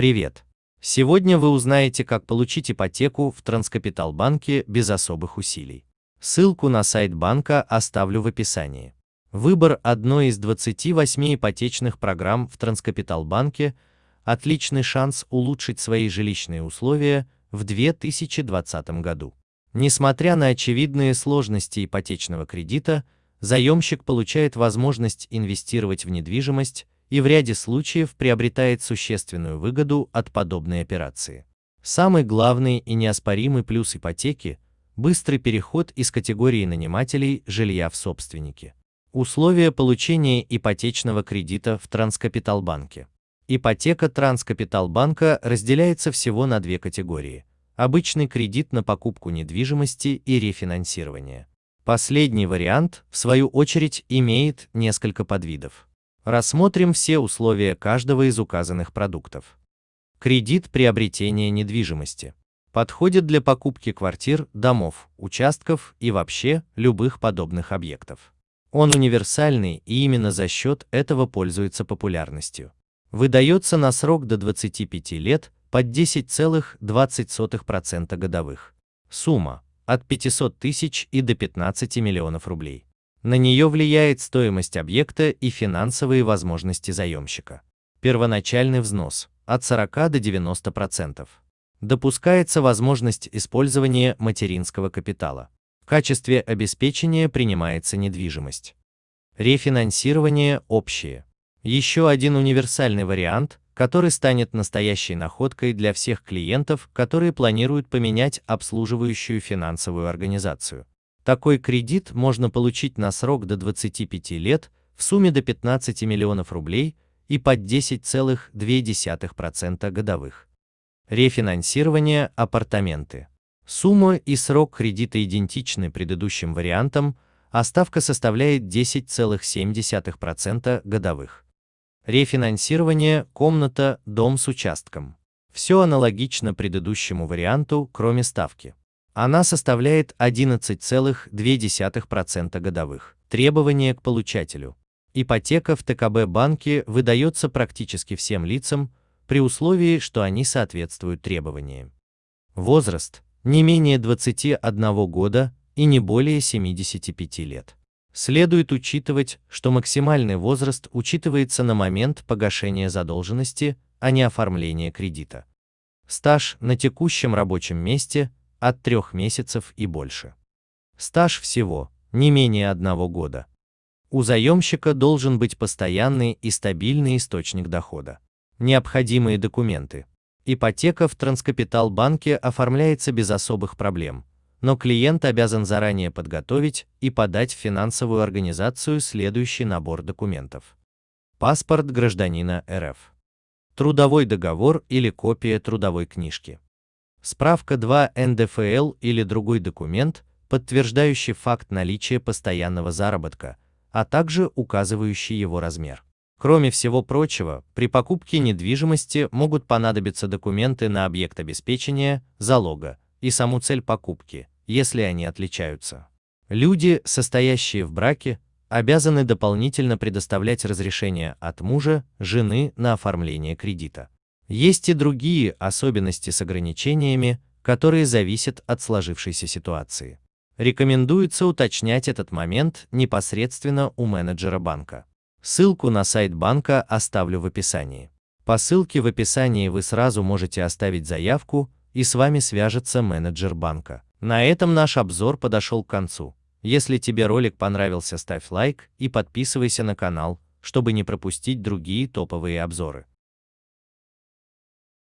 Привет! Сегодня вы узнаете, как получить ипотеку в Транскапитал-банке без особых усилий. Ссылку на сайт банка оставлю в описании. Выбор одной из 28 ипотечных программ в Транскапитал-банке – отличный шанс улучшить свои жилищные условия в 2020 году. Несмотря на очевидные сложности ипотечного кредита, заемщик получает возможность инвестировать в недвижимость и в ряде случаев приобретает существенную выгоду от подобной операции. Самый главный и неоспоримый плюс ипотеки – быстрый переход из категории нанимателей жилья в собственники. Условия получения ипотечного кредита в Транскапиталбанке. Ипотека Транскапиталбанка разделяется всего на две категории – обычный кредит на покупку недвижимости и рефинансирование. Последний вариант, в свою очередь, имеет несколько подвидов. Рассмотрим все условия каждого из указанных продуктов. Кредит приобретения недвижимости. Подходит для покупки квартир, домов, участков и вообще любых подобных объектов. Он универсальный и именно за счет этого пользуется популярностью. Выдается на срок до 25 лет под 10,20% годовых. Сумма от 500 тысяч и до 15 миллионов рублей. На нее влияет стоимость объекта и финансовые возможности заемщика. Первоначальный взнос от 40 до 90%. Допускается возможность использования материнского капитала. В качестве обеспечения принимается недвижимость. Рефинансирование общее. Еще один универсальный вариант, который станет настоящей находкой для всех клиентов, которые планируют поменять обслуживающую финансовую организацию. Такой кредит можно получить на срок до 25 лет в сумме до 15 миллионов рублей и под 10,2% годовых. Рефинансирование апартаменты. Сумма и срок кредита идентичны предыдущим вариантам, а ставка составляет 10,7% годовых. Рефинансирование комната, дом с участком. Все аналогично предыдущему варианту, кроме ставки. Она составляет 11,2% годовых. Требования к получателю. Ипотека в ТКБ банке выдается практически всем лицам, при условии, что они соответствуют требованиям. Возраст – не менее 21 года и не более 75 лет. Следует учитывать, что максимальный возраст учитывается на момент погашения задолженности, а не оформления кредита. Стаж на текущем рабочем месте от трех месяцев и больше. Стаж всего не менее одного года. У заемщика должен быть постоянный и стабильный источник дохода. Необходимые документы. Ипотека в Транскапитал банке оформляется без особых проблем, но клиент обязан заранее подготовить и подать в финансовую организацию следующий набор документов. Паспорт гражданина РФ. Трудовой договор или копия трудовой книжки. Справка 2 НДФЛ или другой документ, подтверждающий факт наличия постоянного заработка, а также указывающий его размер. Кроме всего прочего, при покупке недвижимости могут понадобиться документы на объект обеспечения, залога и саму цель покупки, если они отличаются. Люди, состоящие в браке, обязаны дополнительно предоставлять разрешение от мужа, жены на оформление кредита. Есть и другие особенности с ограничениями, которые зависят от сложившейся ситуации. Рекомендуется уточнять этот момент непосредственно у менеджера банка. Ссылку на сайт банка оставлю в описании. По ссылке в описании вы сразу можете оставить заявку, и с вами свяжется менеджер банка. На этом наш обзор подошел к концу. Если тебе ролик понравился, ставь лайк и подписывайся на канал, чтобы не пропустить другие топовые обзоры.